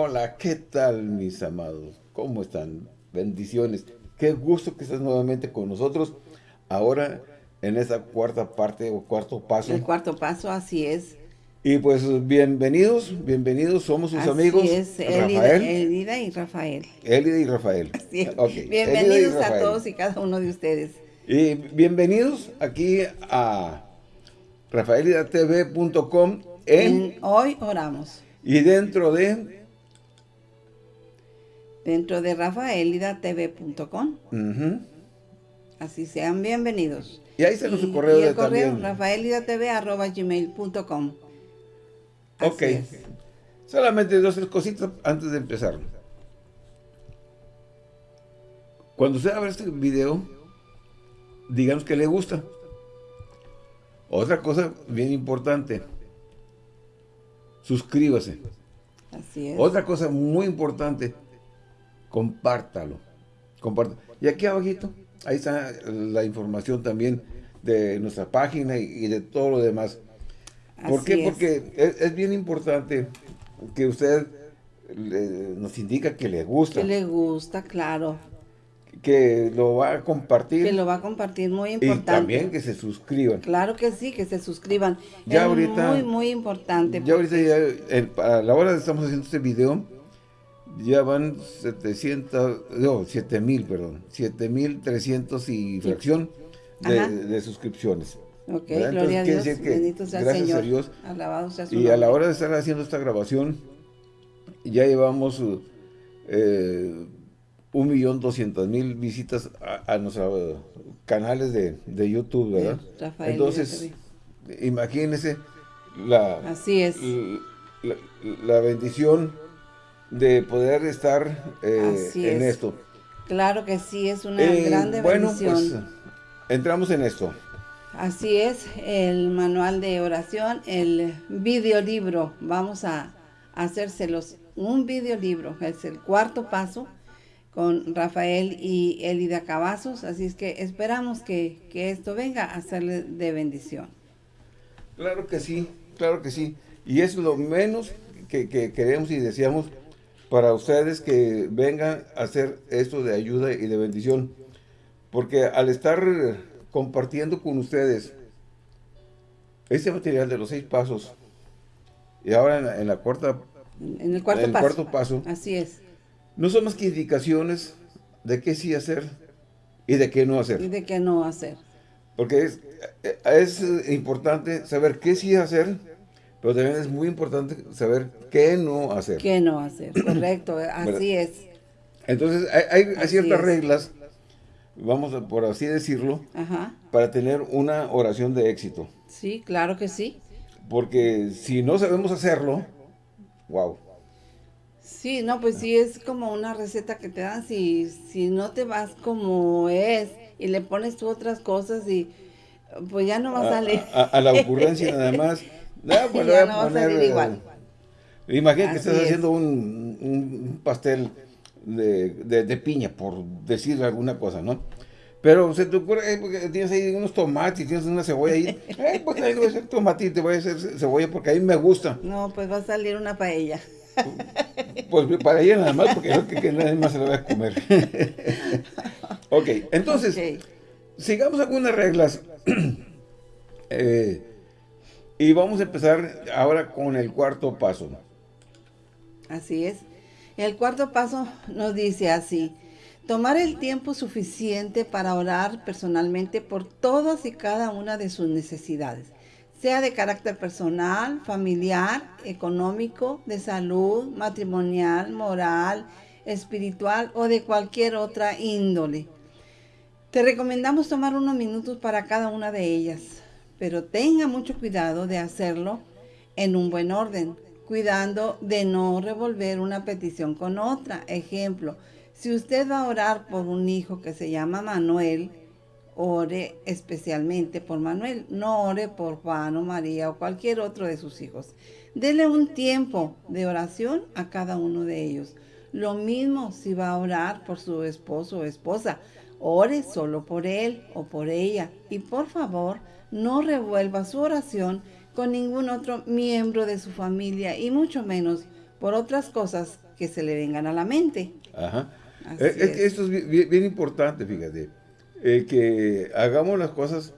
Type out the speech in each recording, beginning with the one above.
Hola, ¿qué tal mis amados? ¿Cómo están? Bendiciones. Qué gusto que estés nuevamente con nosotros. Ahora en esta cuarta parte o cuarto paso. El cuarto paso, así es. Y pues bienvenidos, bienvenidos, somos sus así amigos es, Rafael. Elida y Rafael. Elida y Rafael. Así es. Bienvenidos Elida y a Rafael. todos y cada uno de ustedes. Y bienvenidos aquí a rafaelidatv.com en, En Hoy oramos. y dentro de Dentro de rafaelidatv.com. ujú, Así sean bienvenidos. y ahí está nuestro Y- correo y el de correo rafaelidatv.gmail.com Ok. es. Solamente dos tres cositas antes de empezar. Cuando usted abra este video, digamos que le gusta. Otra cosa bien importante, suscríbase. Así es. Otra cosa muy importante, compártalo. Comparta. Y aquí abajito, ahí está la información también de nuestra página y, y de todo lo demás. ¿Por Así qué? es. Porque es, es bien importante que usted le- nos indica que le gusta, Que le gusta, claro. que lo va a compartir Que lo va a compartir, muy y importante. también que se suscriban. Claro que sí, que se suscriban. Ya es ahorita- muy, muy importante. Ya ahorita ya, a la hora de estamos haciendo este video, ya van 700, no, 7000, perdón, 7300 y fracción de, de suscripciones. Ok, ¿verdad? gloria a Entonces, quiere Dios, decir que bendito sea gracias Señor. a Dios Alabado sea su Y a la nombre. hora de estar haciendo esta grabación, ya llevamos eh, un millón doscientas mil visitas a, a nuestros canales de, de YouTube, ¿verdad? De Rafael Entonces, imagínense la, Así es. la, la bendición de poder estar eh, en es. esto. Claro que sí, es una Eh, grande bueno, bendición. pues entramos en esto. Así es, el manual de oración, el videolibro. Vamos a hacérselos un videolibro. Es el cuarto paso con Rafael y Elida Cavazos. Así es que esperamos que, que esto venga a serle de bendición. Claro que sí, claro que sí. Y es lo menos que, que queremos y deseamos para ustedes que vengan a hacer esto de ayuda y de bendición. Porque al estar compartiendo con ustedes este material de los seis pasos, y ahora en la, en la cuarta, En en el cuarto el paso. cuarto paso, Así es. no son más que indicaciones de qué sí hacer y de qué no hacer. Y de qué no hacer. Porque es, es importante saber qué sí hacer, pero también es muy importante saber qué no hacer. ¿Qué no hacer? Correcto, así es. Entonces, hay, hay- hay Así ciertas es. reglas, vamos a por así decirlo, Ajá. para tener una oración de éxito. Sí, claro que sí. Porque si no sabemos hacerlo, wow. Sí, no, pues sí es como una receta que te dan si, si no te vas como es y le pones tú otras cosas y pues ya no va a salir. A la ocurrencia nada más. Ah, pues Ya no va a salir eh, igual. Imagina que Así estás es. haciendo un, un pastel de, de- de piña, por decir alguna cosa, ¿no? Pero se te ocurre, eh, tienes ahí unos tomates, tienes una cebolla ahí, eh, pues ahí voy a hacer tomatito, voy a hacer ce- cebolla porque a mí me gusta. No, pues va a salir una paella. Pues para ella nada más, porque creo que, que nadie más se la va a comer. ok, entonces, sigamos algunas reglas. Eh, y vamos a empezar ahora con el cuarto paso. Así es. El cuarto paso nos dice así, tomar el tiempo suficiente para orar personalmente por todas y cada una de sus necesidades, sea de carácter personal, familiar, económico, de salud, matrimonial, moral, espiritual o de cualquier otra índole. Te recomendamos tomar unos minutos para cada una de ellas, pero tenga mucho cuidado de hacerlo en un buen orden, cuidando de no revolver una petición con otra. Ejemplo, si usted va a orar por un hijo que se llama Manuel, ore especialmente por Manuel, no ore por Juan o María o cualquier otro de sus hijos. Dele un tiempo de oración a cada uno de ellos. Lo mismo si va a orar por su esposo o esposa, ore solo por él o por ella y por favor no revuelva su oración con ningún otro miembro de su familia y mucho menos por otras cosas que se le vengan a la mente. Ajá. Eh, es, que esto es bien, importante, fíjate, eh, que hagamos las cosas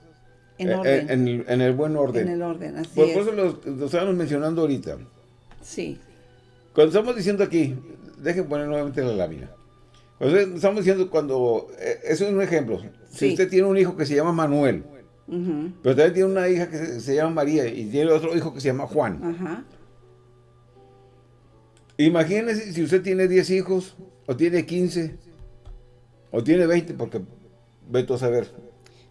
en, eh, en, el buen orden. En el orden, así por, eso lo, lo, estábamos mencionando ahorita. Sí. Cuando estamos diciendo aquí, dejen poner nuevamente la lámina. Cuando estamos diciendo cuando, eso es un ejemplo. Si usted tiene un hijo que se llama Manuel, pero también tiene una hija que se, llama María y tiene otro hijo que se llama Juan. Ajá. Imagínese si usted tiene 10 hijos, o tiene 15, o tiene 20, porque veto a saber.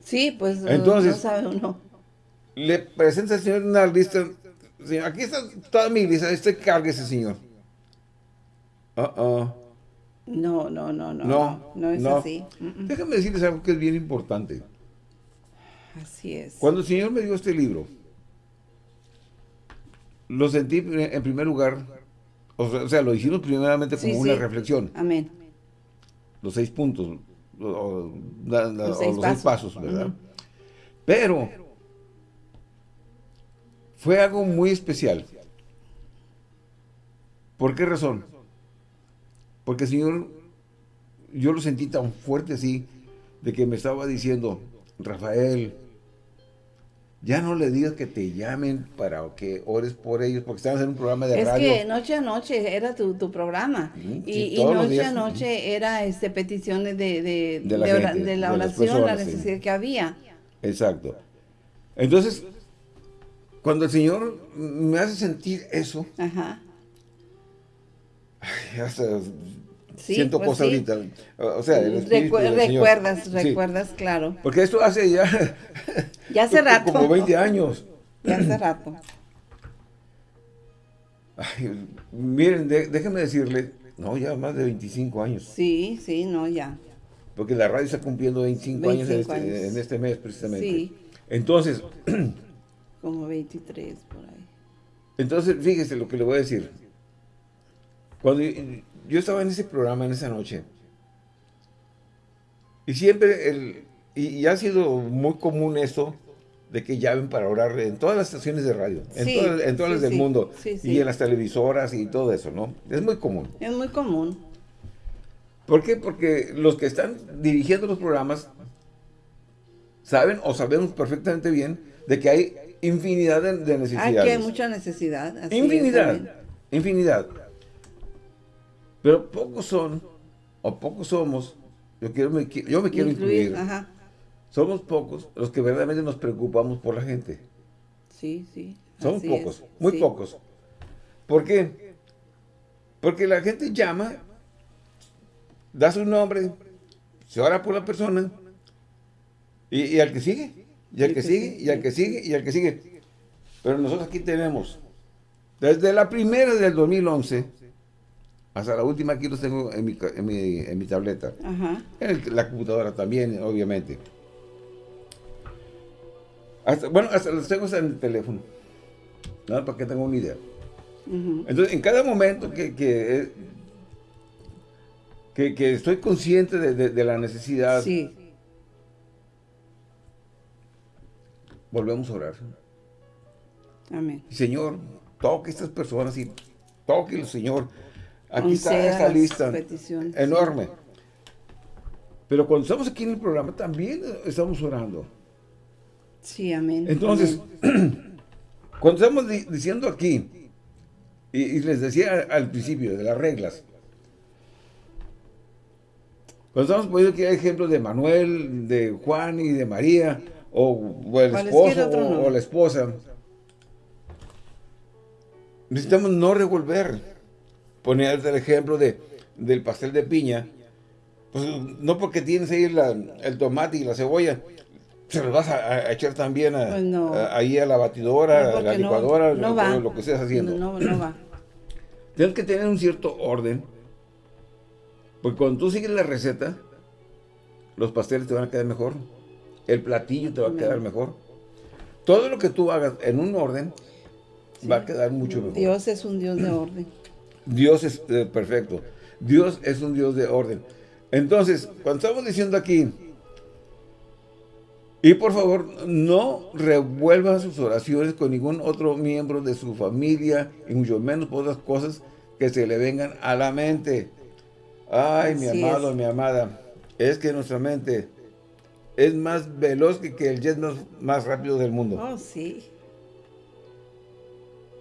Sí, pues Entonces, no sabe uno. Le presenta al Señor una lista. aquí está toda mi lista, este cargue ese Señor. Uh -uh. No, no, no, no. No, no es así. Déjame decirles algo que es bien importante. Así es. Cuando el Señor me dio este libro, lo sentí en primer lugar, o sea, lo hicimos primeramente como una reflexión. Amén. Los seis puntos, o, los, seis, pasos. ¿verdad? Pero fue algo muy especial. ¿Por qué razón? Porque el Señor, yo lo sentí tan fuerte así, de que me estaba diciendo, Rafael, ya no le digas que te llamen para que ores por ellos, porque estamos en un programa de radio. Es que noche a noche era tu, programa. y, noche a noche era este peticiones de, de, de, la, oración, la necesidad que había. Exacto. Entonces, cuando el Señor me hace sentir eso, Ajá. hasta siento pues cosas ahorita. O sea, el recuerdas, recuerdas, claro. Porque esto hace ya... ya hace rato. Como 20 años. Ya hace rato. miren, déjenme decirle, no, ya más de 25 años. Sí, sí, no, ya. Porque la radio está cumpliendo 25, años, en este, en este, mes, precisamente. Sí. Entonces... como 23, por ahí. Entonces, fíjese lo que le voy a decir. Cuando yo estaba en ese programa en esa noche. Y siempre, el, y, ha sido muy común esto, de que llamen para orar en todas las estaciones de radio, en, todas, las del mundo, y en las televisoras y todo eso, ¿no? Es muy común. Es muy común. ¿Por qué? Porque los que están dirigiendo los programas saben o sabemos perfectamente bien de que hay infinidad de, necesidades. Hay que hay mucha necesidad. infinidad, infinidad. Pero pocos son, o pocos somos, yo, quiero, me, yo me quiero incluir, somos pocos los que verdaderamente nos preocupamos por la gente. Sí, sí. Somos pocos, muy pocos. ¿Por qué? Porque la gente llama, da su nombre, se ora por la persona, y, al que sigue, y al que, sigue, y al que sigue, y al que sigue. Pero nosotros aquí tenemos, desde la primera del 2011, hasta la última aquí los tengo en mi, en mi, en mi tableta. Ajá. En la computadora también, obviamente. bueno, hasta los tengo en el teléfono. ¿no? Para que tengan una idea. Entonces, en cada momento que, que, que, estoy consciente de, de, la necesidad, sí. volvemos a orar. Amén. Señor, toque a estas personas y toque Señor Aquí está esta lista enorme. Pero cuando estamos aquí en el programa también estamos orando. Sí, amén. Entonces, cuando estamos diciendo aquí, y, les decía al principio de las reglas, cuando estamos poniendo aquí ejemplos de Manuel, de Juan y de María, o, el esposo o la esposa, necesitamos no revolver ponía el ejemplo de, del pastel de piña, pues no porque tienes ahí el tomate y la cebolla, se los vas a, echar también pues ahí a la batidora, a la licuadora, lo, que estés haciendo. No, no va. Tienes que tener un cierto orden, porque cuando tú sigues la receta, los pasteles te van a quedar mejor, el platillo te va a quedar mejor. Todo lo que tú hagas en un orden va a quedar mucho mejor. Dios es un Dios de orden. Dios es eh, perfecto. Dios es un Dios de orden. Entonces, cuando estamos diciendo aquí, y por favor, no revuelvan sus oraciones con ningún otro miembro de su familia, y mucho menos por otras cosas que se le vengan a la mente. Ay, mi amado, mi amada, es que nuestra mente es más veloz que, que el jet más, rápido del mundo. Oh, sí.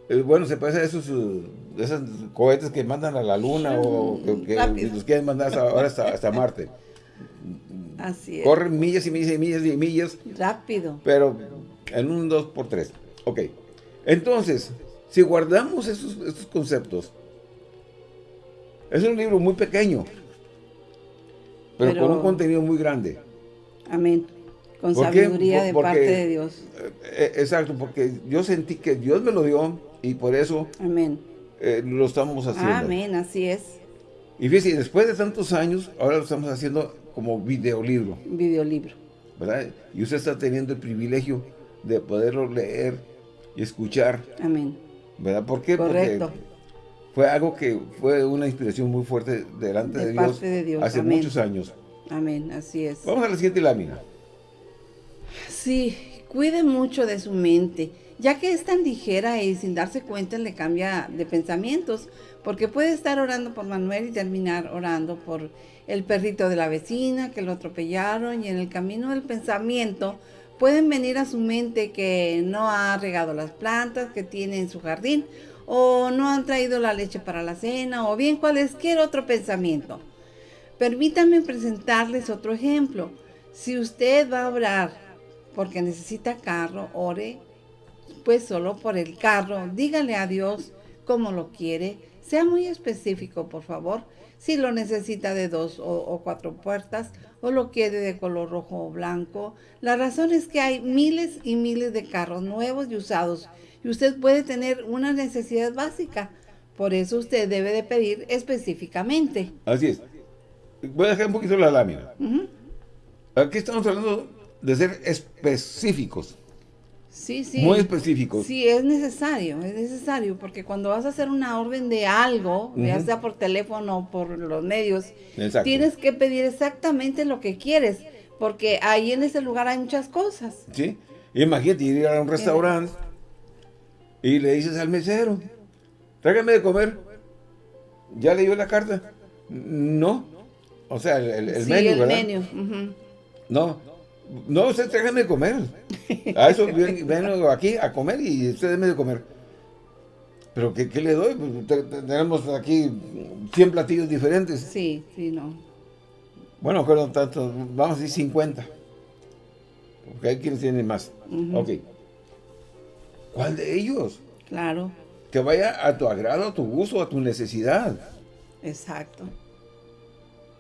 Eh, bueno, se parece a esos, uh, esos cohetes que mandan a la luna o que, los quieren mandar ahora hasta, Marte. Así es. Corren millas y millas y millas y millas. Rápido. Pero en un 2 por 3 Ok. Entonces, si guardamos esos, conceptos, es un libro muy pequeño, pero, con un contenido muy grande. Amén. Con sabiduría de parte de Dios. Eh, eh, exacto, porque yo sentí que Dios me lo dio y por eso Amén. Eh, lo estamos haciendo. Amén, así es. Y fíjese, después de tantos años, ahora lo estamos haciendo como videolibro. Videolibro. ¿Verdad? Y usted está teniendo el privilegio de poderlo leer y escuchar. Amén. ¿Verdad? ¿Por qué? Correcto. Porque fue algo que fue una inspiración muy fuerte delante de, Dios, de Dios, hace muchos años. Amén, así es. Vamos a la siguiente lámina. Sí, cuide mucho de su mente, ya que es tan ligera y sin darse cuenta le cambia de pensamientos, porque puede estar orando por Manuel y terminar orando por el perrito de la vecina que lo atropellaron y en el camino del pensamiento pueden venir a su mente que no ha regado las plantas que tiene en su jardín o no han traído la leche para la cena o bien cualquier otro pensamiento. Permítanme presentarles otro ejemplo. Si usted va a orar porque necesita carro, ore pues solo por el carro. Dígale a Dios cómo lo quiere. Sea muy específico, por favor. Si lo necesita de dos o, cuatro puertas o lo quiere de color rojo o blanco. La razón es que hay miles y miles de carros nuevos y usados y usted puede tener una necesidad básica. Por eso usted debe de pedir específicamente. Así es. Voy a dejar un poquito la lámina. Aquí estamos hablando de ser específicos. Sí, sí. Muy específicos. Sí, es necesario, es necesario, porque cuando vas a hacer una orden de algo, ya sea por teléfono o por los medios, tienes que pedir exactamente lo que quieres, porque ahí en ese lugar hay muchas cosas. Sí, imagínate ir a un restaurante y le dices al mesero, tráigame de comer. ¿Ya leyó la carta? No. O sea, el, el, menú, el menú. No. No, usted tráigame de comer. A eso vengo aquí a comer y usted déme de comer. ¿Pero qué, qué le doy? Pues, tenemos aquí 100 platillos diferentes. Sí, sí, no. Bueno, pero tanto, vamos a decir 50. Porque hay quienes tienen más. Ok. ¿Cuál de ellos? Claro. Que vaya a tu agrado, a tu gusto, a tu necesidad. Exacto.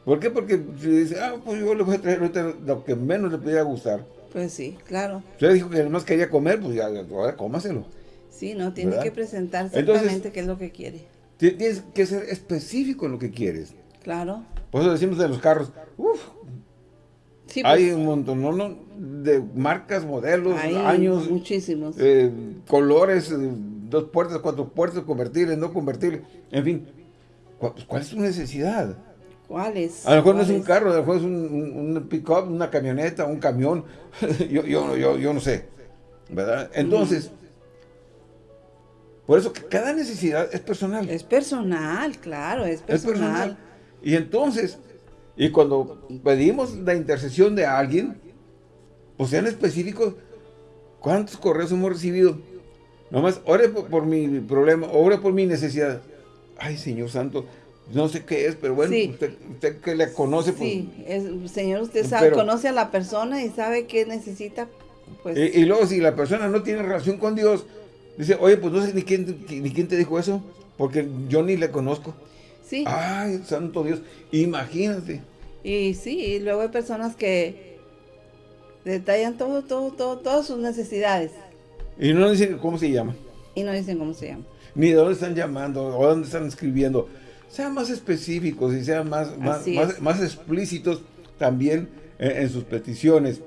¿Por qué? Porque si dice, ah, pues yo le voy a traer lo que menos le pudiera gustar. Pues sí, claro. Usted dijo que además quería comer, pues ya, ahora cómaselo. Sí, no, tiene que presentar exactamente qué es lo que quiere. Tienes que ser específico en lo que quieres. Claro. Por eso decimos de los carros, uff, sí, hay pues. un montón ¿no? de marcas, modelos, años. Muchísimos. Eh, colores, eh, dos puertas, cuatro puertas, convertibles, no convertibles, en fin. Pues, ¿Cuál es tu necesidad? ¿Cuál es? A lo mejor no es un carro, a lo mejor es un, un, pick-up, una camioneta, un camión, yo, yo, yo, yo, no sé, ¿verdad? Entonces, por eso que cada necesidad es personal. Es personal, claro, es personal. Es personal. Y entonces, y cuando pedimos la intercesión de alguien, pues sean específicos, ¿cuántos correos hemos recibido? Nomás, ore por, mi problema, ore por mi necesidad. Ay, Señor Santo, no sé qué es, pero bueno, usted, que le conoce. Pues, sí, Señor, usted sabe, conoce a la persona y sabe qué necesita. Pues. Y, luego si la persona no tiene relación con Dios, dice, oye, pues no sé ni quién, ni quién te dijo eso, porque yo ni le conozco. Sí. Ay, santo Dios, imagínate. Y sí, y luego hay personas que detallan todo, todo, todo, todas sus necesidades. Y no dicen cómo se llama. Y no dicen cómo se llama. Ni de dónde están llamando, o dónde están escribiendo. Sean más específicos y sean más, más, explícitos también en, sus peticiones.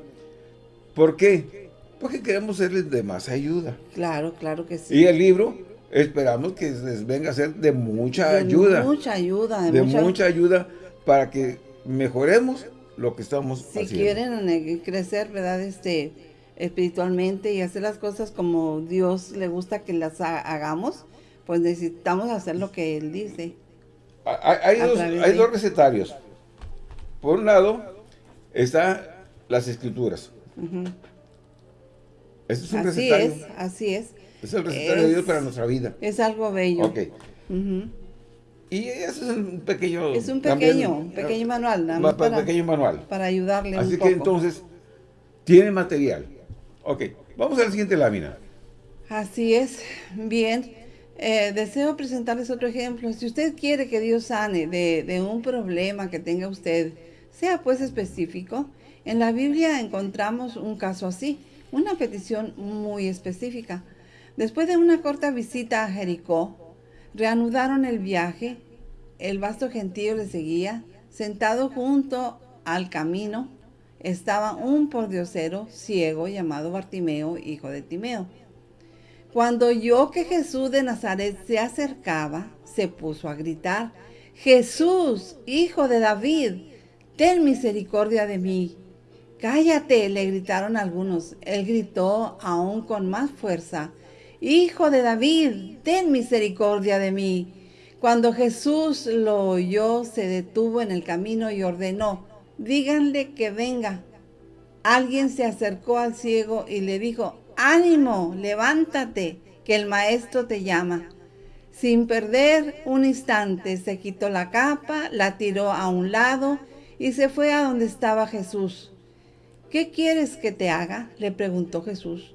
¿Por qué? Porque queremos serles de más ayuda. Claro, claro que sí. Y el libro esperamos que les venga a ser de mucha ayuda. De mucha ayuda. De, mucha ayuda para que mejoremos lo que estamos si haciendo. Si quieren crecer, ¿verdad? Este, espiritualmente y hacer las cosas como Dios le gusta que las hagamos, pues necesitamos hacer lo que Él dice. Hay, dos, recetarios. Por un lado, está las escrituras. Este es un así recetario. es, así es. Es el recetario de Dios para nuestra vida. Es algo bello. Ok. Y eso es un pequeño... Es un pequeño, un pequeño manual. Nada más para, pequeño manual. Para ayudarle Así que entonces, tiene material. Ok, vamos a la siguiente lámina. Así es. Bien. Eh, deseo presentarles otro ejemplo. Si usted quiere que Dios sane de, de un problema que tenga usted, sea pues específico, en la Biblia encontramos un caso así, una petición muy específica. Después de una corta visita a Jericó, Reanudaron el viaje, el vasto gentío le seguía, sentado junto al camino estaba un pordiosero ciego llamado Bartimeo, hijo de Timeo. Cuando oyó que Jesús de Nazaret se acercaba, se puso a gritar, Jesús, hijo de David, ten misericordia de mí. Cállate, le gritaron algunos. Él gritó aún con más fuerza, Hijo de David, ten misericordia de mí. Cuando Jesús lo oyó, se detuvo en el camino y ordenó, díganle que venga. Alguien se acercó al ciego y le dijo, ánimo, levántate, que el maestro te llama. Sin perder un instante, se quitó la capa, la tiró a un lado y se fue a donde estaba Jesús. ¿Qué quieres que te haga? le preguntó Jesús.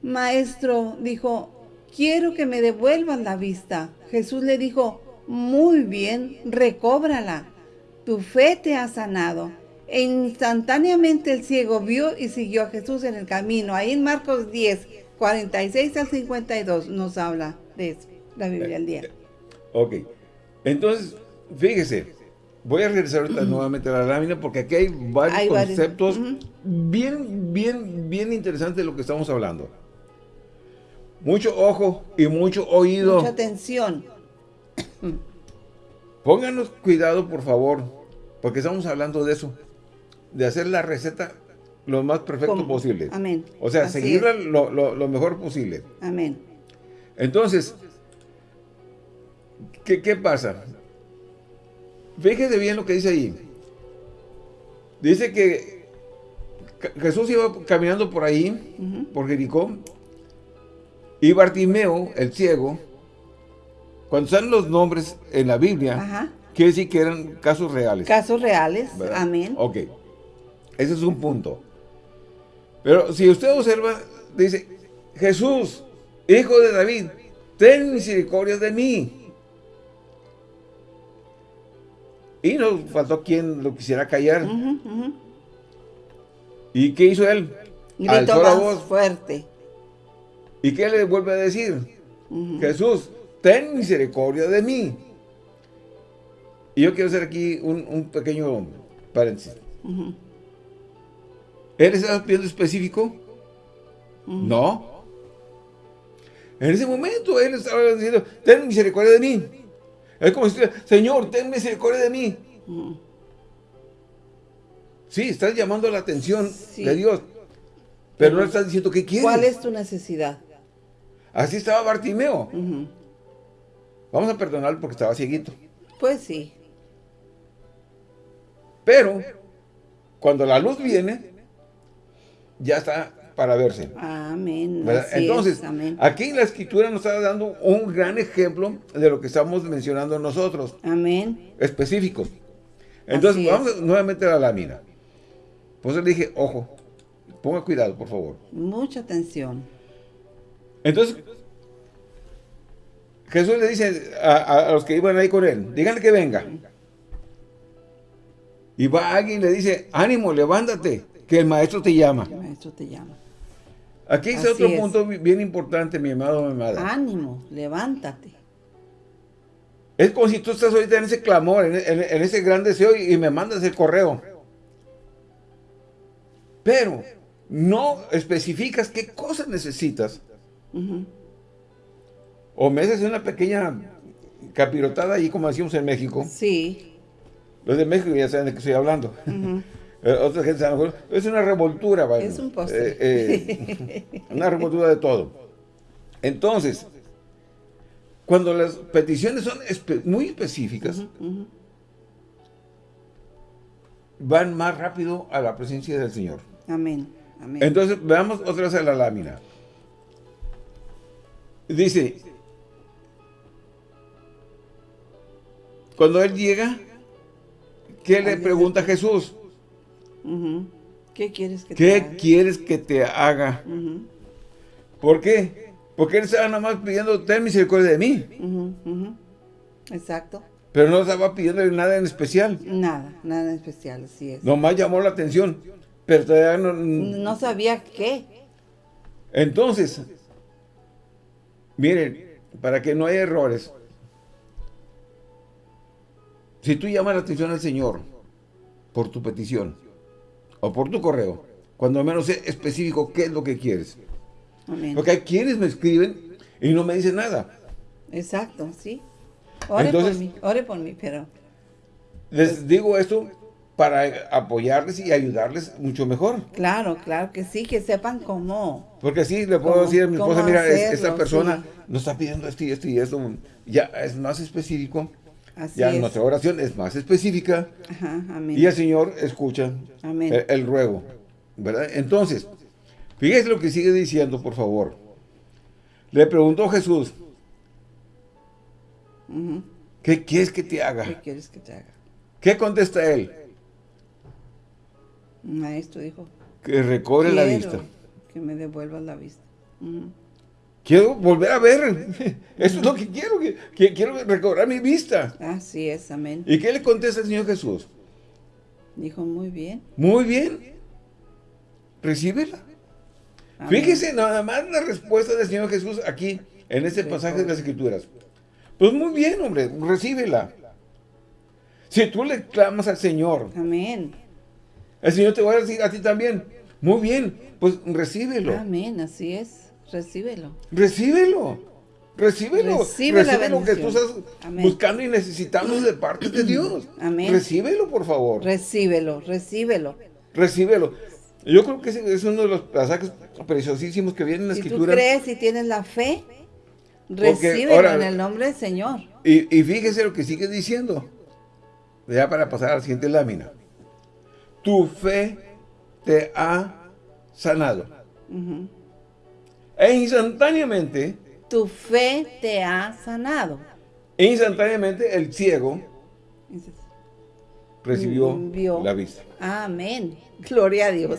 Maestro, dijo, quiero que me devuelvan la vista. Jesús le dijo, muy bien, recóbrala. Tu fe te ha sanado. E instantáneamente el ciego vio y siguió a Jesús en el camino. Ahí en Marcos 10, 46 al 52 nos habla de eso, la Biblia al día. Ok. Entonces, fíjese, voy a regresar ahorita nuevamente a la lámina porque aquí hay varios conceptos bien, bien, bien interesantes de lo que estamos hablando. Mucho ojo y mucho oído. Mucha atención. Pónganos cuidado, por favor, porque estamos hablando de eso. De hacer la receta lo más perfecto posible. Amén. O sea, seguirla lo, mejor posible. Amén. Entonces, ¿qué, ¿qué, pasa? Fíjese bien lo que dice ahí. Dice que Jesús iba caminando por ahí, por Jericó, y Bartimeo, el ciego, cuando salen los nombres en la Biblia, quiere decir que eran casos reales. Casos reales, amén. Ok, ese es un punto. Pero si usted observa, dice, Jesús, hijo de David, ten misericordia de mí. Y nos faltó quien lo quisiera callar. ¿Y qué hizo él? Gritó la voz fuerte. ¿Y qué le vuelve a decir? Jesús, ten misericordia de mí. Y yo quiero hacer aquí un, pequeño paréntesis. ¿Él estaba pidiendo específico? No. En ese momento él estaba diciendo, ten misericordia de mí. Es como si Señor, ten misericordia de mí. Sí, estás llamando la atención de Dios. Pero no estás diciendo qué quieres. ¿Cuál es tu necesidad? Así estaba Bartimeo. Vamos a perdonarlo porque estaba cieguito. Pues sí. Pero, cuando la luz viene, ya está para verse. Amén. Entonces, aquí la escritura nos está dando un gran ejemplo de lo que estamos mencionando nosotros. Amén. Específico. Entonces, vamos nuevamente a la lámina. Pues le dije, ojo, ponga cuidado, por favor. Mucha atención. Entonces, Jesús le dice a, los que iban ahí con él, díganle que venga. Y va alguien y le dice, ánimo, levántate, que el maestro te llama. El maestro te llama. Aquí es otro punto bien importante, mi amado, mi amada. Ánimo, levántate. Es como si tú estás ahorita en ese clamor, en, ese gran deseo y, y me mandas el correo. Pero no especificas qué cosas necesitas o me haces una pequeña capirotada ahí como decimos en México. Sí. Los de México ya saben de qué estoy hablando. Eh, otra gente a lo mejor, es una revoltura. Es un postre. Eh, eh, una revoltura de todo. Entonces, cuando las peticiones son muy específicas, van más rápido a la presencia del Señor. Amén. Amén. Entonces, veamos otra vez a la lámina. Dice, cuando Él llega, ¿qué le pregunta a Jesús? ¿Qué quieres que te haga? quieres que te haga? ¿Por qué? Porque Él estaba nada más pidiendo, ten misericordia de mí. Exacto. Pero no estaba pidiendo nada en especial. Nada, nada en especial, así es. Nomás llamó la atención, pero todavía no... No sabía qué. Entonces, miren, para que no haya errores, si tú llamas la atención al Señor por tu petición o por tu correo, cuando menos sea específico qué es lo que quieres. Amén. Porque hay quienes me escriben y no me dicen nada. Exacto, sí. Ore por mí, ore por mí, pero... Les digo esto para apoyarles y ayudarles mucho mejor. Claro, claro que sí, que sepan cómo. Porque así le puedo decir a mi esposa, mira, esta persona nos está pidiendo esto y esto y esto. Ya es más específico. Así ya nuestra oración es más específica. Ajá, amén. Y el Señor escucha El, ruego. ¿Verdad? Entonces, fíjese lo que sigue diciendo, por favor. Le preguntó Jesús, ¿Qué quieres que te haga? ¿Qué quieres que te haga? ¿Qué contesta él? Maestro dijo. Que recobre la vista. Que me devuelvas la vista. Quiero volver a ver. Eso es lo que quiero. Que, quiero recobrar mi vista. Así es, amén. ¿Y qué le contesta el Señor Jesús? Dijo, muy bien. Muy bien. Recíbela. Fíjese nada más la respuesta del Señor Jesús aquí, en este pasaje de las Escrituras. Pues muy bien, hombre, recíbela. Si tú le clamas al Señor. Amén. El Señor te va a decir a ti también. Muy bien, pues recíbelo. Amén, así es. Recíbelo. Recíbelo. Recíbelo. Recibe, lo que tú estás buscando y necesitando de parte de Dios. Amén. Recíbelo, por favor. Recíbelo, recíbelo. Recíbelo. Yo creo que es uno de los pasajes preciosísimos que vienen en la Escritura. Si tú crees y tienes la fe, Recíbelo en el nombre del Señor. Y, fíjese lo que sigue diciendo. Ya para pasar a la siguiente lámina. Tu fe te ha sanado. E instantáneamente. Tu fe te ha sanado. E instantáneamente el ciego recibió la vista. Amén. Gloria a Dios.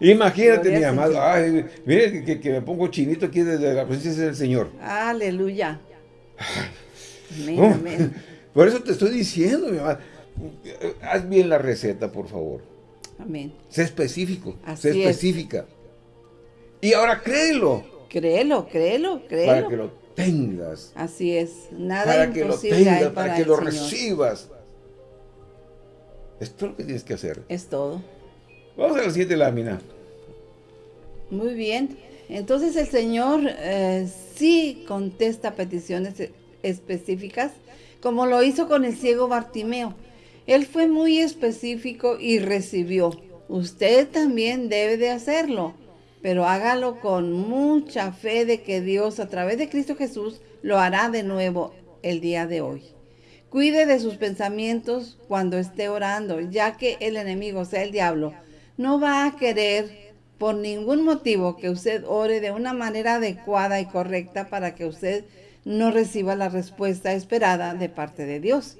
Imagínate, mi amado. Ay, mire que, me pongo chinito aquí desde la presencia del Señor. Aleluya. Amén, amén. Por eso te estoy diciendo, mi amado. Haz bien la receta, por favor. Amén. Sé específico. sé específica. Y ahora créelo. Créelo, créelo, créelo. Para que lo tengas. Así es. Nada para que lo tengas, para, para que lo recibas. Es lo que tienes que hacer. Es todo. Vamos a la siguiente lámina. Muy bien. Entonces el Señor eh, sí contesta peticiones e-, específicas, como lo hizo con el ciego Bartimeo. Él fue muy específico y recibió. Usted también debe de hacerlo, pero hágalo con mucha fe de que Dios a través de Cristo Jesús lo hará de nuevo el día de hoy. Cuide de sus pensamientos cuando esté orando, ya que el enemigo, o sea, el diablo, no va a querer por ningún motivo que usted ore de una manera adecuada y correcta para que usted no reciba la respuesta esperada de parte de Dios.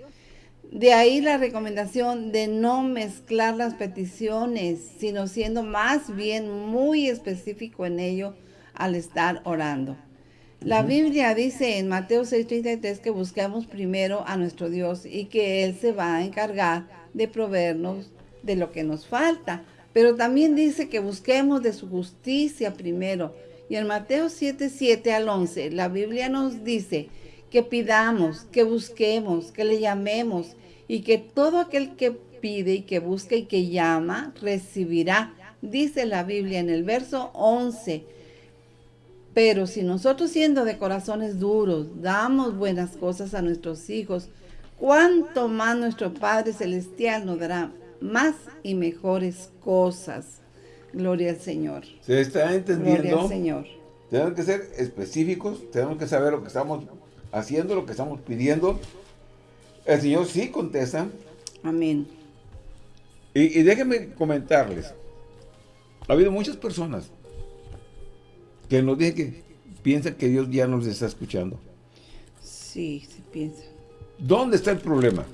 De ahí la recomendación de no mezclar las peticiones, sino siendo más bien muy específico en ello al estar orando. La Biblia dice en Mateo 6:33 que busquemos primero a nuestro Dios y que Él se va a encargar de proveernos de lo que nos falta. Pero también dice que busquemos de su justicia primero. Y en Mateo 7, 7 al 11, la Biblia nos dice que pidamos, que busquemos, que le llamemos y que todo aquel que pide y que busca y que llama, recibirá. Dice la Biblia en el verso 11. Pero si nosotros siendo de corazones duros, damos buenas cosas a nuestros hijos, ¿cuánto más nuestro Padre Celestial nos dará más y mejores cosas. Gloria al Señor. ¿Se está entendiendo? Gloria al Señor. Tenemos que ser específicos, tenemos que saber lo que estamos haciendo lo que estamos pidiendo, el Señor sí contesta. Amén. Y, y déjenme comentarles, ha habido muchas personas que nos dicen que piensan que Dios ya nos está escuchando. Sí, se piensa. ¿Dónde está el problema?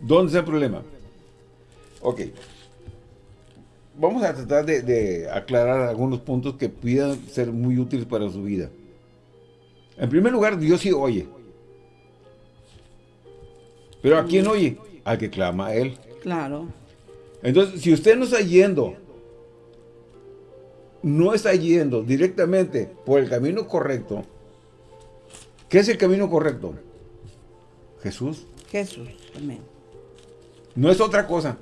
¿Dónde está el problema? Ok. Vamos a tratar de, de aclarar algunos puntos que puedan ser muy útiles para su vida. En primer lugar, Dios sí oye. Pero ¿a quién oye? Al que clama a Él. Claro. Entonces, si usted no está yendo, no está yendo directamente por el camino correcto, ¿qué es el camino correcto? Jesús. Jesús. Amén. No es otra cosa.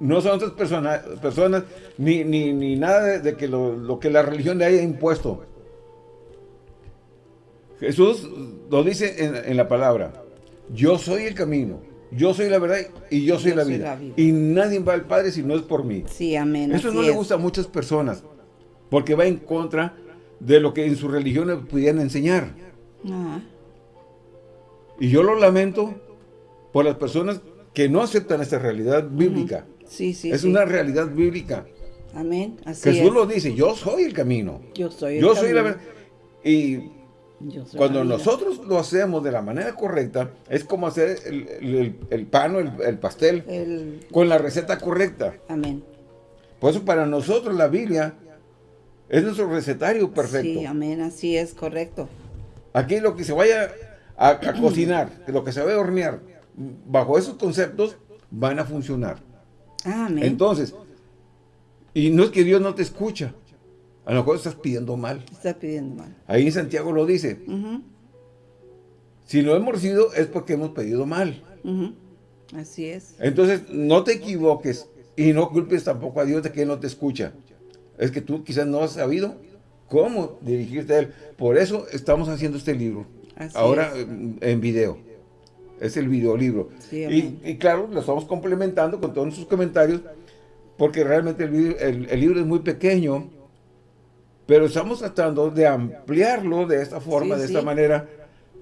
No son otras persona- personas, ni, ni, ni nada de, de que lo, lo que la religión le haya impuesto. Jesús lo dice en, en la palabra. Yo soy el camino, yo soy la verdad y yo soy, Yo la, soy vida. la vida. Y nadie va al Padre si no es por mí. Sí, amén. Eso no le gusta a muchas personas, porque va en contra de lo que en su religión le pudieran enseñar. Y yo lo lamento por las personas que no aceptan esta realidad bíblica. sí, sí. es sí. una realidad bíblica. Amén. Así Jesús es. lo dice, yo soy el camino. Yo soy el Yo soy la verdad. Y cuando nosotros lo hacemos de la manera correcta, es como hacer el, el- el pan o el, el pastel El... con la receta correcta. Amén. Por eso para nosotros la Biblia es nuestro recetario perfecto. Sí, amén. Así es, correcto. Aquí lo que se vaya a, a cocinar, lo que se vaya a hornear, bajo esos conceptos van a funcionar. Amén. Entonces, y no es que Dios no te escucha, a lo mejor estás pidiendo mal. Está pidiendo mal. Ahí en Santiago lo dice, si lo hemos recibido es porque hemos pedido mal. Así es. Entonces, no te equivoques y no culpes tampoco a Dios de que Él no te escucha. Es que tú quizás no has sabido cómo dirigirte a Él. Por eso estamos haciendo este libro. Así Ahora es. en- video. Es el videolibro. Sí, y, claro, lo estamos complementando con todos sus comentarios, porque realmente el, video- el- el libro es muy pequeño, pero estamos tratando de ampliarlo de esta forma, Sí, de sí. esta manera,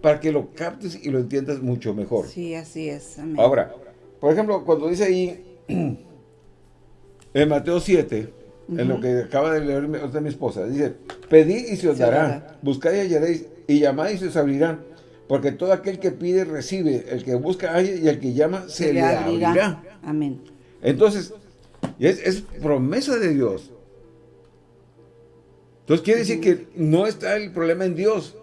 para que lo captes y lo entiendas mucho mejor. Sí, así es. Amén. Ahora, por ejemplo, cuando dice ahí en Mateo 7, en lo que acaba de leer mi, ahorita mi esposa, dice, pedid y se os dará, buscad y hallaréis, y llamad y se os abrirán, porque todo aquel que pide recibe, el que busca halla, y el que llama se, le abrirá. Amén. Entonces, es, es promesa de Dios. Entonces quiere decir que no está el problema en Dios,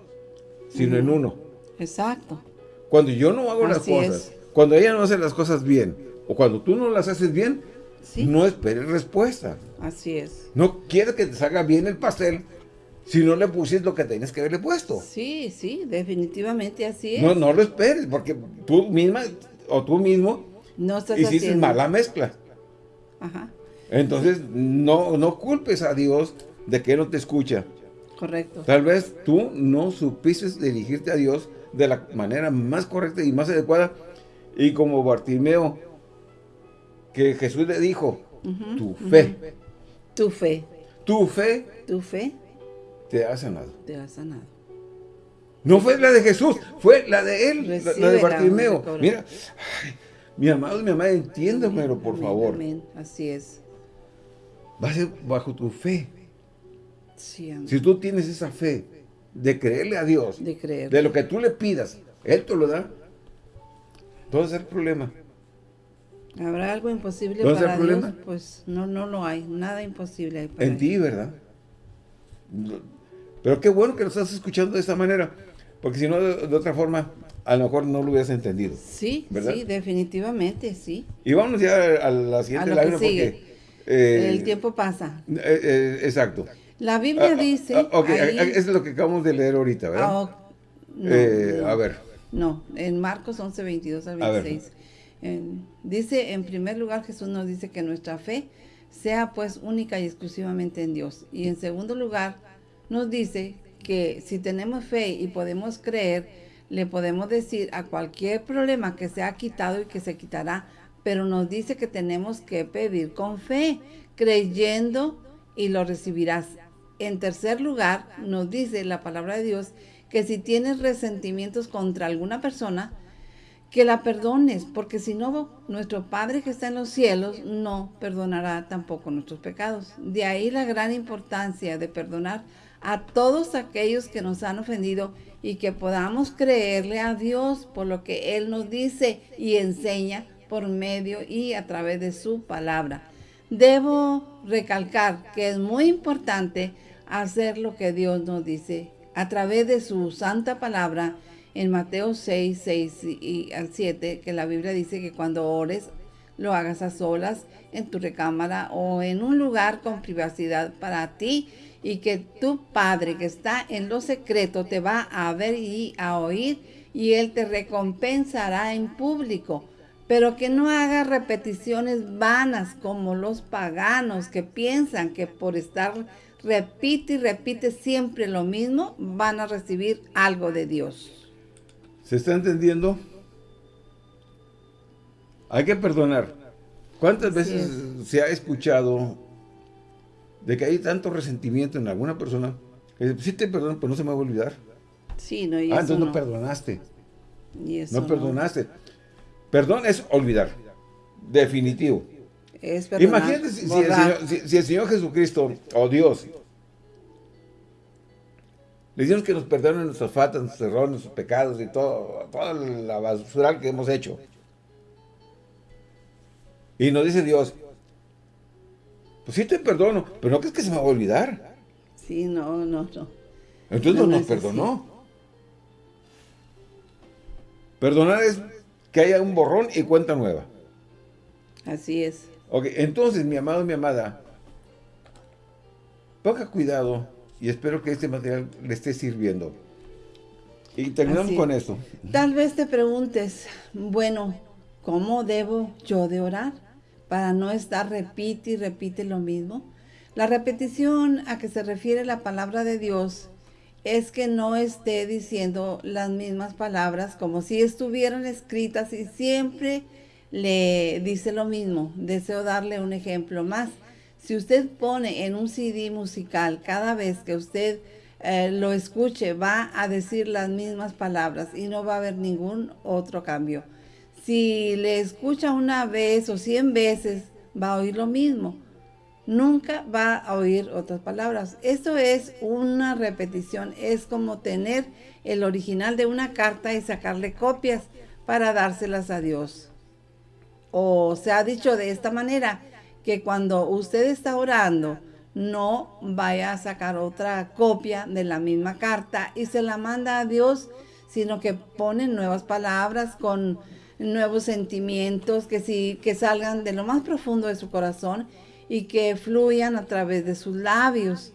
sino en uno. Exacto. Cuando yo no hago las cosas, es. cuando ella no hace las cosas bien, o cuando tú no las haces bien, Sí. no esperes respuesta. Así es. No quieres que te salga bien el pastel si no le pusiste lo que tenías que haberle puesto. Sí, sí, definitivamente así es. No, no lo esperes, porque tú misma o tú mismo No estás hiciste haciendo. mala mezcla. Ajá. Entonces, no, no culpes a Dios de que no te escucha. Correcto. Tal vez tú no supiste dirigirte a Dios de la manera más correcta y más adecuada. Y como Bartimeo, que Jesús le dijo, tu fe, Tu fe. tu fe Tu fe te ha sanado. te ha sanado. No fue la de Jesús, fue la de él, la- la, de Bartimeo. Mira, ay, mi amado mi amada, entiéndamelo, por Amén, favor. Amén. Así es. Va a ser bajo tu fe. Si tú tienes esa fe de creerle a Dios, De creer. de lo que tú le pidas, Él te lo da. Entonces el problema. ¿Habrá algo imposible ¿Dónde está para Dios? problema? Pues no, no lo hay. Nada imposible hay para En ti, ¿verdad? Pero qué bueno que lo estás escuchando de esta manera. Porque si no, de, de otra forma, a lo mejor no lo hubieras entendido. Sí, ¿Verdad? sí, definitivamente, sí. Y vámonos ya a la siguiente A lo que lágrima sigue. porque... eh, El tiempo pasa. eh, eh, exacto. La Biblia Ah, dice... ah, ok, ahí- ah, es lo que acabamos de leer ahorita, ¿verdad? Ah. No, Eh, no. A ver. No, en Marcos 11, 22 al A ver. 26. En- dice, en primer lugar, Jesús nos dice que nuestra fe sea pues única y exclusivamente en Dios. Y en segundo lugar, nos dice que si tenemos fe y podemos creer, le podemos decir a cualquier problema que se ha quitado y que se quitará, pero nos dice que tenemos que pedir con fe, creyendo y lo recibirás. En tercer lugar, nos dice la palabra de Dios que si tienes resentimientos contra alguna persona, que la perdones, porque si no, nuestro Padre que está en los cielos no perdonará tampoco nuestros pecados. De ahí la gran importancia de perdonar a todos aquellos que nos han ofendido y que podamos creerle a Dios por lo que Él nos dice y enseña por medio y a través de su palabra. Debo recalcar que es muy importante hacer lo que Dios nos dice a través de su santa palabra en Mateo 6, 6 y al 7, que la Biblia dice que cuando ores, lo hagas a solas en tu recámara o en un lugar con privacidad para ti y que tu Padre que está en lo secreto te va a ver y a oír y Él te recompensará en público. Pero que no hagas repeticiones vanas como los paganos que piensan que por estar repite y repite siempre lo mismo van a recibir algo de Dios. ¿Se está entendiendo? Hay que perdonar. ¿Cuántas veces se ha escuchado de que hay tanto resentimiento en alguna persona que sí te perdono, pero no se me va a olvidar? Sí, no, y Ah, entonces no, perdonaste. no perdonaste. Perdón es olvidar. Definitivo. Es Imagínate si, si, el Señor, Jesucristo, o Dios, le decimos que nos perdonen nuestras faltas, nuestros errores, nuestros pecados y todo, toda la basura que hemos hecho. Y nos dice Dios, pues sí te perdono, pero no crees que se me va a olvidar. Sí, no, no, no. Entonces no, nos perdonó. Perdonar es que haya un borrón y cuenta nueva. Así es. Ok, entonces, mi amado, mi amada, ponga cuidado y espero que este material le esté sirviendo. Y terminamos con esto. Tal vez te preguntes, bueno, ¿cómo debo yo de orar? Para no estar repite y repite lo mismo. La repetición a que se refiere la palabra de Dios es que no esté diciendo las mismas palabras como si estuvieran escritas y siempre le dice lo mismo. Deseo darle un ejemplo más. Si usted pone en un CD musical, cada vez que usted eh, lo escuche, va a decir las mismas palabras y no va a haber ningún otro cambio. Si le escucha una vez o cien veces, va a oír lo mismo. Nunca va a oír otras palabras. Esto es una repetición. Es como tener el original de una carta y sacarle copias para dárselas a Dios. O se ha dicho de esta manera, que cuando usted está orando, no vaya a sacar otra copia de la misma carta y se la manda a Dios, sino que pone nuevas palabras con nuevos sentimientos que, sí, que salgan de lo más profundo de su corazón y que fluyan a través de sus labios.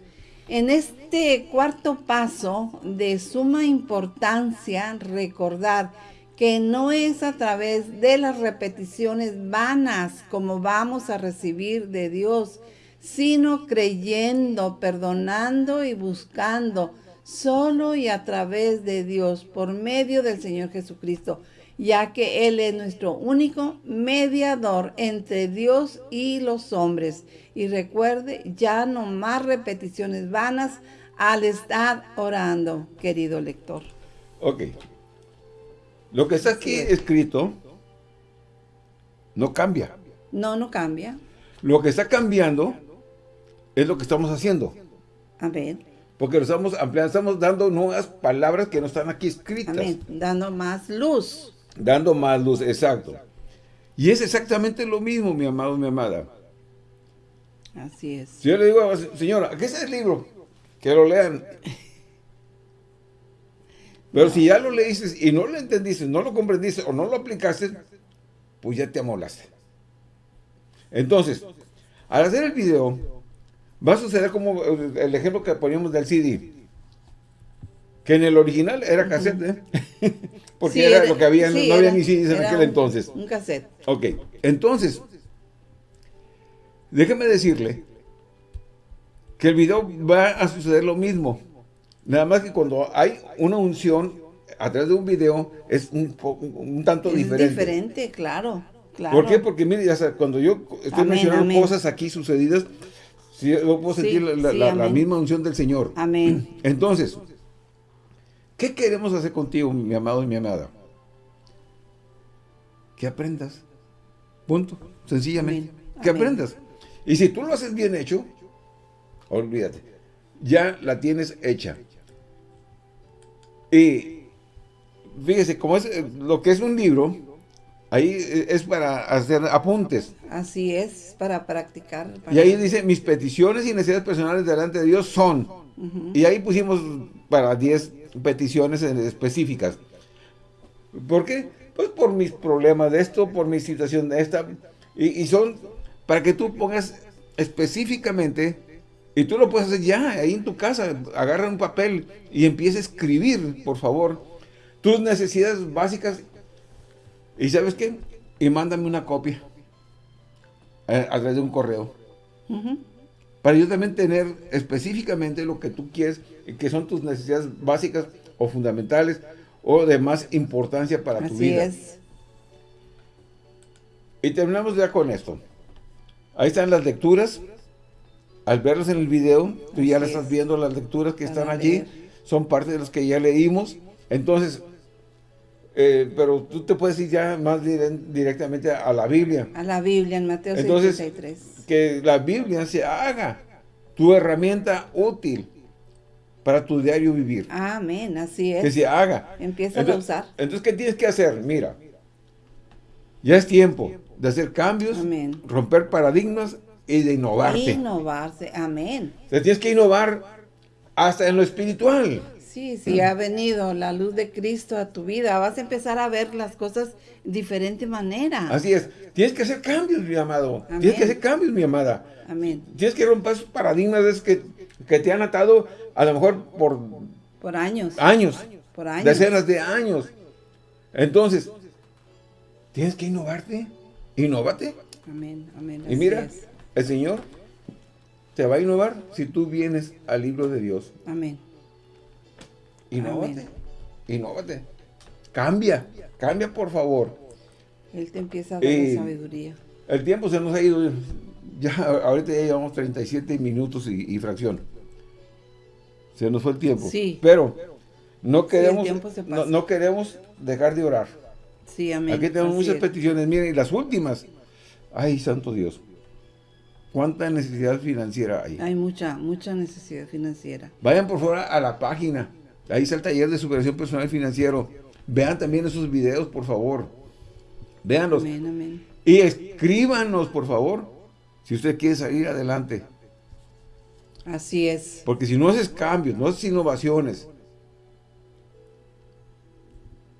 En este cuarto paso de suma importancia, recordar que no es a través de las repeticiones vanas como vamos a recibir de Dios, sino creyendo, perdonando y buscando solo y a través de Dios por medio del Señor Jesucristo, ya que Él es nuestro único mediador entre Dios y los hombres. Y recuerde, ya no más repeticiones vanas al estar orando, querido lector. Ok. Lo que está aquí escrito no cambia. No, no cambia. Lo que está cambiando es lo que estamos haciendo. Amén. Porque lo estamos ampliando, estamos dando nuevas palabras que no están aquí escritas. Amén. Dando más luz. Dando más luz, exacto. Y es exactamente lo mismo, mi amado, mi amada. Así es. Si yo le digo, señora, ¿qué es el libro? Que lo lean. Pero si ya lo leíste y no lo entendiste, no lo comprendiste o no lo aplicaste, pues ya te amolaste. Entonces, al hacer el video, va a suceder como el ejemplo que poníamos del CD. Que en el original era cassette, ¿eh? Porque era, lo que había, no había ni CDs en aquel entonces. Un cassette. Ok, entonces, déjeme decirle que el video va a suceder lo mismo. Nada más que cuando hay una unción a través de un video es un, un tanto es diferente. diferente, claro, claro. ¿Por qué? Porque mire, cuando yo estoy mencionando cosas aquí sucedidas, yo puedo sentir la, misma unción del Señor. Amén. Entonces, ¿Qué queremos hacer contigo, mi amado y mi amada? Que aprendas. Punto. Sencillamente. Que aprendas. Y si tú lo haces bien hecho, olvídate. Ya la tienes hecha. Y fíjese, como es eh, lo que es un libro, ahí eh, es para hacer apuntes. Así es, para practicar. Y ahí dice, mis peticiones y necesidades personales delante de Dios son. Y ahí pusimos para 10 peticiones específicas. ¿Por qué? Pues por mis problemas de esto, por mi situación de esta. Y, son para que tú pongas específicamente, y tú lo puedes hacer ya, ahí en tu casa, agarra un papel y empieza a escribir, por favor, tus necesidades básicas. ¿Y sabes qué? Y mándame una copia a, través de un correo. Para yo también tener específicamente lo que tú quieres, que son tus necesidades básicas o fundamentales o de más importancia para tu vida. Así es. Y terminamos ya con esto. Ahí están las lecturas. Al verlas en el video, tú ya las estás viendo, las lecturas que están allí. Son parte de las que ya leímos. Entonces, eh, pero tú te puedes ir ya más directamente a la Biblia. A la Biblia, en Mateo Entonces, que la Biblia se haga tu herramienta útil para tu diario vivir. Amén, así es. Que se haga. Empieza a usar. Entonces, ¿qué tienes que hacer? Mira, ya es tiempo de hacer cambios, romper paradigmas y de innovarte. Innovarse, amén. Te tienes que innovar hasta en lo espiritual. Sí, sí, ha venido la luz de Cristo a tu vida. Vas a empezar a ver las cosas de diferente manera. Así es. Tienes que hacer cambios, mi amado. Tienes que hacer cambios, mi amada. Amén. Tienes que romper esos paradigmas que, que te han atado a lo mejor por... Por años. Años. Por años. Decenas de años. Entonces, tienes que innovarte. Innovate. Amén, amén. Y mira, el Señor te va a innovar si tú vienes al libro de Dios. Amén. Innovate. Innovate. Cambia. Cambia, por favor. Él te empieza a dar la sabiduría. El tiempo se nos ha ido. Ya, ahorita ya llevamos 37 minutos y, fracción. Se nos fue el tiempo. Sí. Pero no queremos, no, queremos dejar de orar. Sí, amén. Aquí tenemos muchas peticiones. Miren, y las últimas. Ay, santo Dios. ¿Cuánta necesidad financiera hay? Hay mucha, mucha necesidad financiera. Vayan por favor a la página. Ahí está el taller de superación personal financiero. Vean también esos videos, por favor. Véanlos. Amén, amén. Y escríbanos, por favor, si usted quiere salir adelante. Así es. Porque si no haces cambios, no haces innovaciones,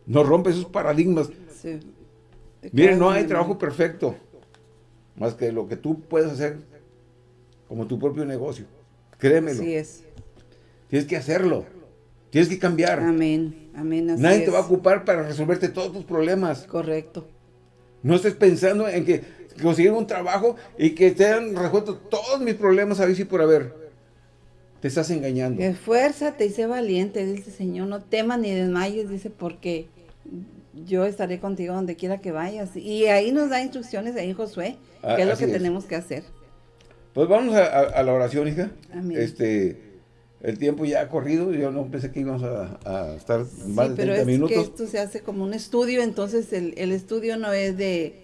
no rompes esos paradigmas. Sí. Miren, no hay trabajo perfecto, más que lo que tú puedes hacer como tu propio negocio. Créemelo. Así es. Tienes que hacerlo. Tienes que cambiar. Amén, amén. Nadie te va a ocupar para resolverte todos tus problemas. Correcto. No estés pensando en que conseguir un trabajo y que te han resuelto todos mis problemas a ver si por haber. Te estás engañando. Esfuérzate y sé valiente, dice el Señor. No temas ni desmayes, dice, porque yo estaré contigo donde quiera que vayas. Y ahí nos da instrucciones ahí Josué, ah, qué es lo que tenemos que hacer. Pues vamos a, la oración, hija. Amén. Este, el tiempo ya ha corrido, yo no pensé que íbamos a, estar más de 30 minutos. pero es que esto se hace como un estudio, entonces el, estudio no es de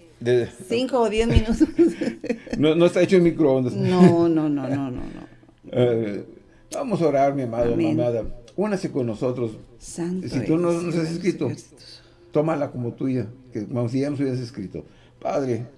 5 o 10 minutos. no, está hecho en microondas. No, no, no, no, no. Eh, vamos a orar, mi amado, mi amada. Únase con nosotros. Santo si tú no nos has escrito, tómala como tuya, que como si ya nos hubieras escrito. Padre,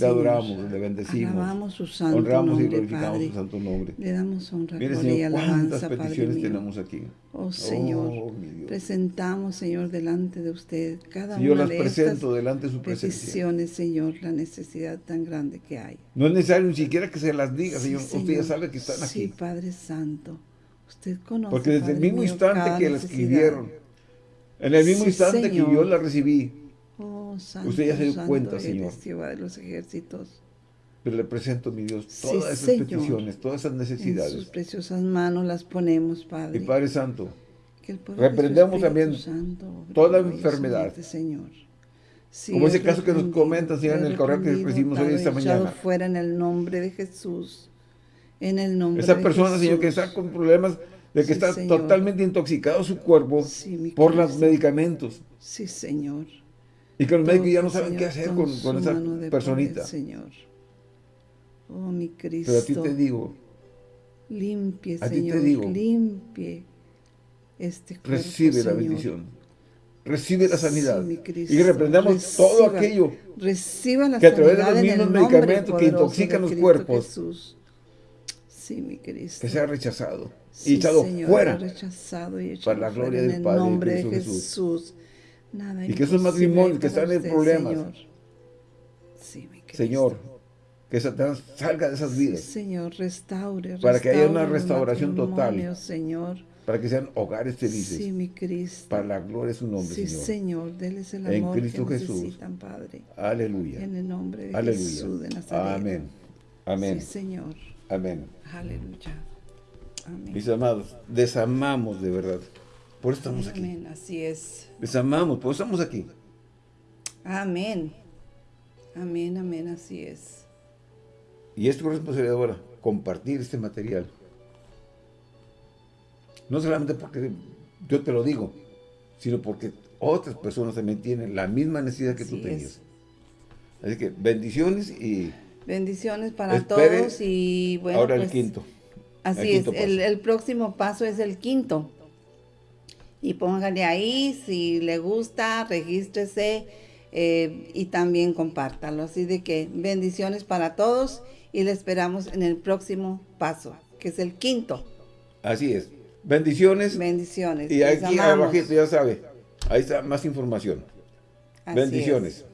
le adoramos, le bendecimos. Alabamos su santo honramos y glorificamos su santo nombre. Le damos honra, Mire, Señor, cuántas peticiones tenemos aquí. Oh, Señor, oh, presentamos, Señor, delante de usted cada Señor, una las de presento delante de su presencia. peticiones, Señor, la necesidad tan grande que hay. No es necesario ni siquiera que se las diga, Señor. Usted ya sabe que están aquí. Sí, Padre Santo. Usted conoce, Porque desde el mismo instante que la escribieron, en el mismo instante que yo la recibí, Usted ya se dio cuenta, Señor. de los ejércitos. Pero le presento, mi Dios, todas esas peticiones, todas esas necesidades. En sus preciosas manos las ponemos, Padre. Y Padre Santo, reprendemos también toda enfermedad. Señor. Como ese caso que nos comentan, Señor, en el correo que recibimos hoy esta mañana. fuera en el nombre de Jesús. En el nombre Esa persona, Señor, que está con problemas de que está totalmente intoxicado su cuerpo por los medicamentos. Sí, Señor. Y que los médicos ya no saben qué hacer con, esa personita. Señor. Oh, mi Cristo. Pero a ti te digo. Limpie, Señor. Ti te digo, limpie este cuerpo, Recibe la bendición. Recibe la sanidad. y reprendamos todo aquello Reciba la que a través de los mismos medicamentos que intoxican los cuerpos. Sí, mi Cristo. Que sea rechazado y echado fuera. Rechazado y para la gloria del Padre. En el nombre de Jesús. Nada y que esos matrimonios que están en problemas. Señor. Sí, mi Señor, que Satanás salga de esas vidas. Señor, restaure, Para que haya una restauración total. Señor. Para que sean hogares felices. Sí, mi Cristo. Para la gloria de su nombre, sí, Señor. Señor, déles el amor en Cristo que Jesús. necesitan, Padre. Aleluya. En el nombre de Aleluya. Jesús de Nazaret. Amén. Amén. Sí, Señor. Amén. Aleluya. Amén. Mis amados, desamamos de verdad. Por eso estamos aquí. Amén, así es. Desamamos, por eso estamos aquí. Amén. Amén, amén, así es. Y es tu responsabilidad ahora, compartir este material. No solamente porque yo te lo digo, sino porque otras personas también tienen la misma necesidad que tú tenías. Así que bendiciones y... Bendiciones para todos y bueno, Ahora el pues, quinto. Así es, el, próximo paso es el quinto. Y póngale ahí, si le gusta, regístrese eh, y también compártalo. Así de que bendiciones para todos y le esperamos en el próximo paso, que es el quinto. Así es. Bendiciones. Bendiciones. Y aquí abajito, ya sabe, ahí está más información. Bendiciones.